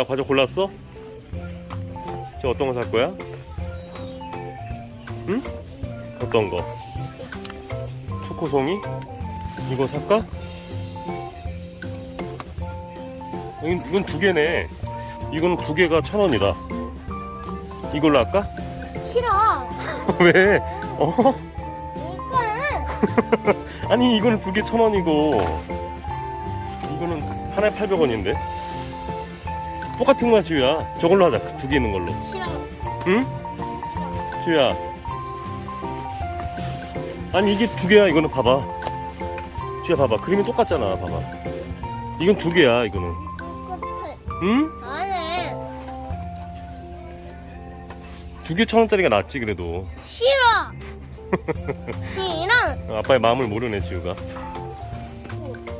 야, 과자 골랐어? 저 어떤 거 살 거야? 응? 어떤 거? 초코송이? 이거 살까? 이건, 이건 두 개네. 이건 두 개가 천 원이다. 이걸로 할까? 싫어. 왜? 어? 이건 아니 이거는 두 개 천 원이고 이거는 하나에 800원인데 똑같은 거야 지우야. 저걸로 하자. 그두개 있는 걸로. 싫어. 응? 지우야. 아니 이게 두 개야. 이거는 봐봐. 지우야 봐봐. 그림이 똑같잖아. 봐봐. 이건 두 개야 이거는. 똑같아. 응? 안해. 두 개 천 원짜리가 낫지 그래도. 싫어. 이랑. 어, 아빠의 마음을 모르네 지우가.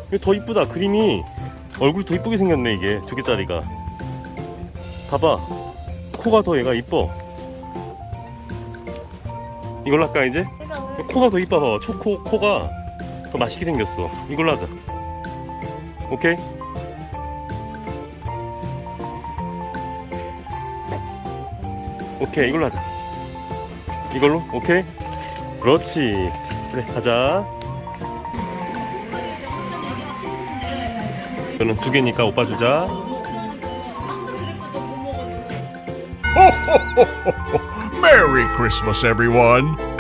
이게 더 이쁘다. 그림이 얼굴이 더 이쁘게 생겼네 이게. 두 개짜리가 봐봐. 코가 더 얘가 이뻐. 이걸로 할까 이제? 코가 더 이뻐 봐봐. 초코 코가 더 맛있게 생겼어. 이걸로 하자. 오케이? 오케이 이걸로 하자. 이걸로? 오케이? 그렇지. 그래 가자. 저는 두 개니까 오빠 주자 Merry Christmas, everyone!